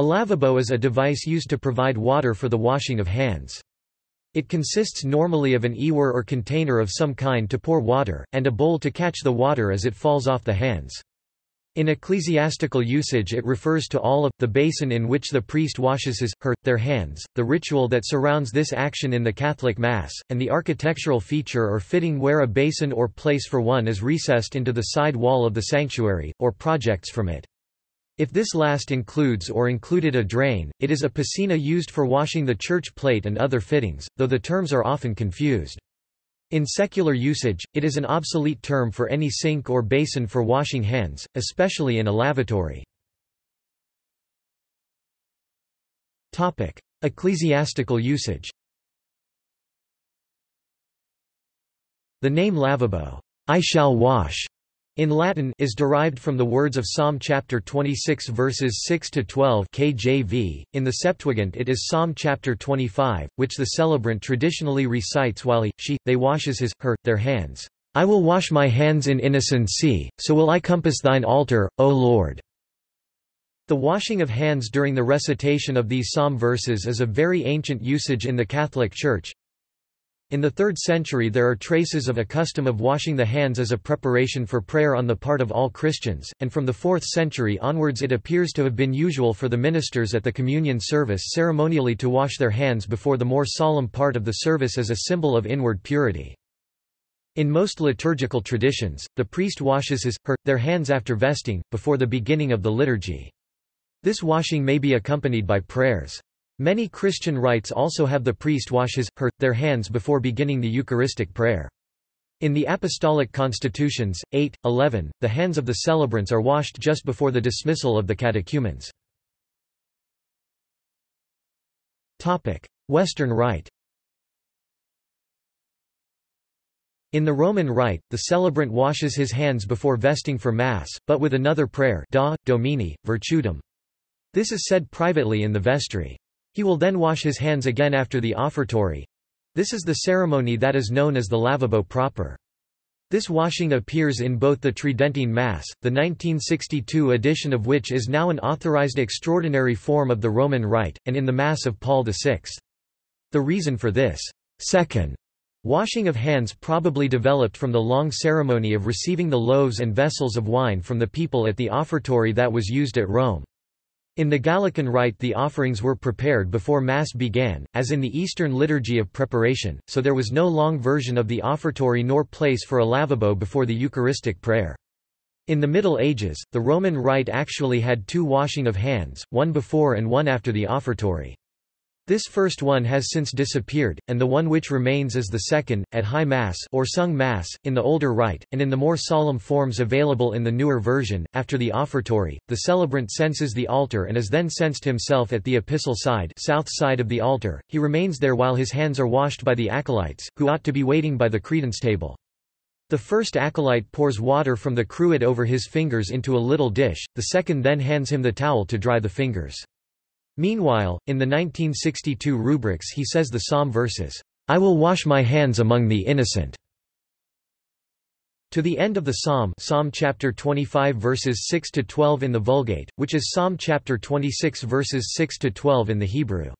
A lavabo is a device used to provide water for the washing of hands. It consists normally of an ewer or container of some kind to pour water, and a bowl to catch the water as it falls off the hands. In ecclesiastical usage it refers to all of, the basin in which the priest washes his, her, their hands, the ritual that surrounds this action in the Catholic Mass, and the architectural feature or fitting where a basin or place for one is recessed into the side wall of the sanctuary, or projects from it. If this last includes or included a drain, it is a piscina used for washing the church plate and other fittings, though the terms are often confused. In secular usage, it is an obsolete term for any sink or basin for washing hands, especially in a lavatory. Topic: Ecclesiastical usage The name lavabo, I shall wash, in Latin is derived from the words of Psalm chapter 26 verses 6 to 12 KJV. In the Septuagint it is Psalm chapter 25, which the celebrant traditionally recites while he she they washes his her their hands. I will wash my hands in innocency, so will I compass thine altar, O Lord. The washing of hands during the recitation of these psalm verses is a very ancient usage in the Catholic Church, in the 3rd century there are traces of a custom of washing the hands as a preparation for prayer on the part of all Christians, and from the 4th century onwards it appears to have been usual for the ministers at the communion service ceremonially to wash their hands before the more solemn part of the service as a symbol of inward purity. In most liturgical traditions, the priest washes his, her, their hands after vesting, before the beginning of the liturgy. This washing may be accompanied by prayers. Many Christian rites also have the priest wash his, her, their hands before beginning the Eucharistic prayer. In the Apostolic Constitutions, 8, 11, the hands of the celebrants are washed just before the dismissal of the catechumens. Western Rite In the Roman Rite, the celebrant washes his hands before vesting for Mass, but with another prayer da, Domini, Virtutum. This is said privately in the vestry. He will then wash his hands again after the offertory. This is the ceremony that is known as the lavabo proper. This washing appears in both the Tridentine Mass, the 1962 edition of which is now an authorized extraordinary form of the Roman Rite, and in the Mass of Paul VI. The reason for this second washing of hands probably developed from the long ceremony of receiving the loaves and vessels of wine from the people at the offertory that was used at Rome. In the Gallican Rite the offerings were prepared before Mass began, as in the Eastern Liturgy of Preparation, so there was no long version of the offertory nor place for a lavabo before the Eucharistic prayer. In the Middle Ages, the Roman Rite actually had two washing of hands, one before and one after the offertory. This first one has since disappeared, and the one which remains is the second, at High Mass or sung Mass, in the older rite, and in the more solemn forms available in the newer version. After the offertory, the celebrant censes the altar and is then censed himself at the epistle side, south side of the altar. He remains there while his hands are washed by the acolytes, who ought to be waiting by the credence table. The first acolyte pours water from the cruet over his fingers into a little dish, the second then hands him the towel to dry the fingers. Meanwhile, in the 1962 rubrics he says the psalm verses, I will wash my hands among the innocent. To the end of the psalm Psalm chapter 25 verses 6 to 12 in the Vulgate, which is Psalm chapter 26 verses 6 to 12 in the Hebrew.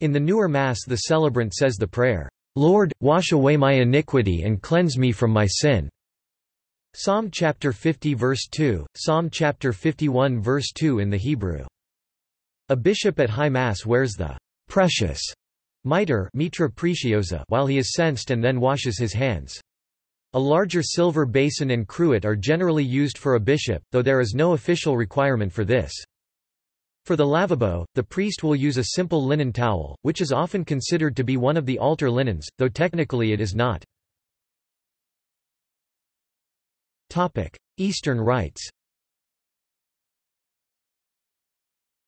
In the newer Mass the celebrant says the prayer, Lord, wash away my iniquity and cleanse me from my sin. Psalm chapter 50 verse 2, Psalm chapter 51 verse 2 in the Hebrew. A bishop at High Mass wears the precious mitre mitra preciosa while he is censed and then washes his hands. A larger silver basin and cruet are generally used for a bishop, though there is no official requirement for this. For the lavabo, the priest will use a simple linen towel, which is often considered to be one of the altar linens, though technically it is not. Eastern rites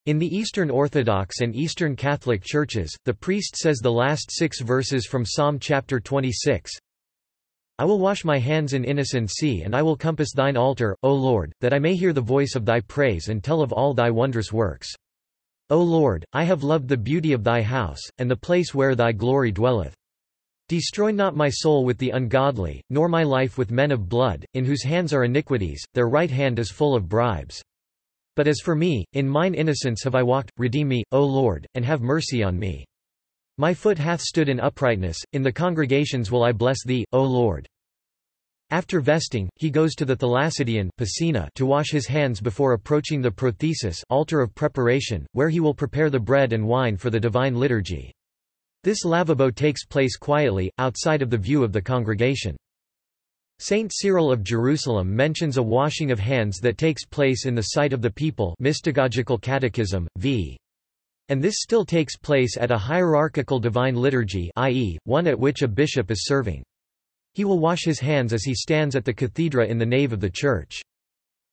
In the Eastern Orthodox and Eastern Catholic churches, the priest says the last six verses from Psalm chapter 26, I will wash my hands in innocency and I will compass thine altar, O Lord, that I may hear the voice of thy praise and tell of all thy wondrous works. O Lord, I have loved the beauty of thy house, and the place where thy glory dwelleth. Destroy not my soul with the ungodly, nor my life with men of blood, in whose hands are iniquities, their right hand is full of bribes. But as for me, in mine innocence have I walked, redeem me, O Lord, and have mercy on me. My foot hath stood in uprightness, in the congregations will I bless thee, O Lord. After vesting, he goes to the Thalassidion to wash his hands before approaching the prothesis altar of preparation, where he will prepare the bread and wine for the divine liturgy. This lavabo takes place quietly, outside of the view of the congregation. Saint Cyril of Jerusalem mentions a washing of hands that takes place in the sight of the people Mystagogical Catechism, v. And this still takes place at a hierarchical divine liturgy i.e., one at which a bishop is serving. He will wash his hands as he stands at the cathedra in the nave of the church.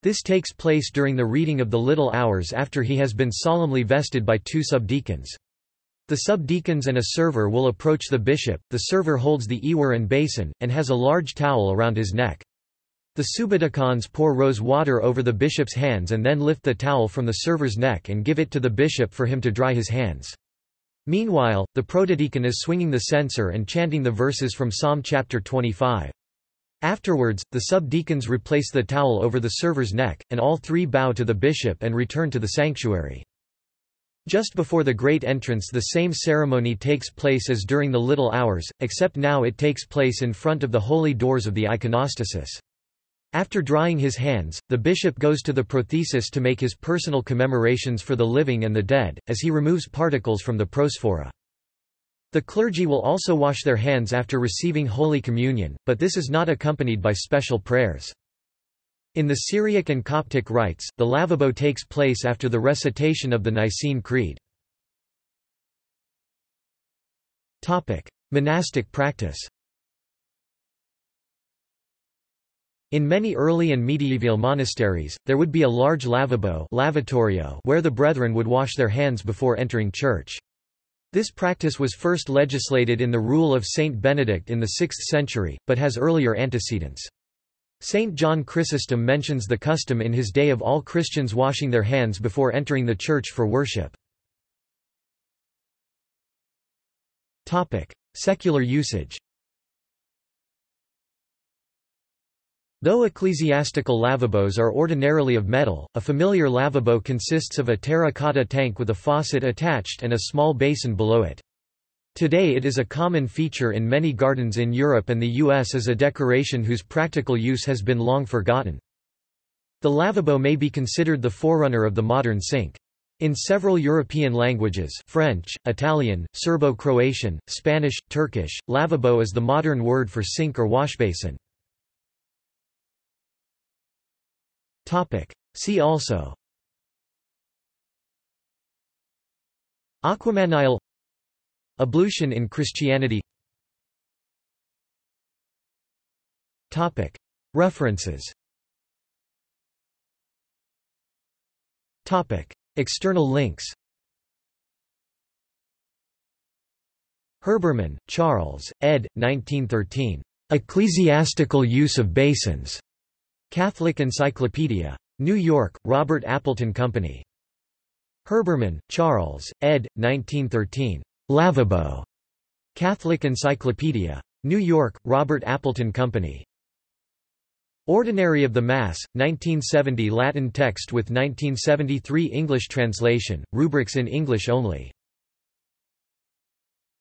This takes place during the reading of the little hours after he has been solemnly vested by two subdeacons. The subdeacons and a server will approach the bishop, the server holds the ewer and basin, and has a large towel around his neck. The subdeacons pour rose water over the bishop's hands and then lift the towel from the server's neck and give it to the bishop for him to dry his hands. Meanwhile, the protodeacon is swinging the censer and chanting the verses from Psalm chapter 25. Afterwards, the subdeacons replace the towel over the server's neck, and all three bow to the bishop and return to the sanctuary. Just before the great entrance the same ceremony takes place as during the little hours, except now it takes place in front of the holy doors of the iconostasis. After drying his hands, the bishop goes to the prothesis to make his personal commemorations for the living and the dead, as he removes particles from the prosphora. The clergy will also wash their hands after receiving Holy Communion, but this is not accompanied by special prayers. In the Syriac and Coptic rites, the lavabo takes place after the recitation of the Nicene Creed. Monastic practice In many early and medieval monasteries, there would be a large lavabo lavatorio where the brethren would wash their hands before entering church. This practice was first legislated in the rule of Saint Benedict in the 6th century, but has earlier antecedents. Saint John Chrysostom mentions the custom in his day of all Christians washing their hands before entering the church for worship. Secular usage Though ecclesiastical lavabos are ordinarily of metal, a familiar lavabo consists of a terracotta tank with a faucet attached and a small basin below it. Today it is a common feature in many gardens in Europe and the US as a decoration whose practical use has been long forgotten. The lavabo may be considered the forerunner of the modern sink. In several European languages French, Italian, Serbo-Croatian, Spanish, Turkish, lavabo is the modern word for sink or washbasin. See also Aquamanile Ablution in Christianity References External links Herbermann, Charles, ed. 1913. Ecclesiastical Use of Basins. Catholic Encyclopedia. New York, Robert Appleton Company. Herbermann, Charles, ed. 1913. Lavabo. Catholic Encyclopedia. New York, Robert Appleton Company. Ordinary of the Mass, 1970 Latin text with 1973 English translation, rubrics in English only.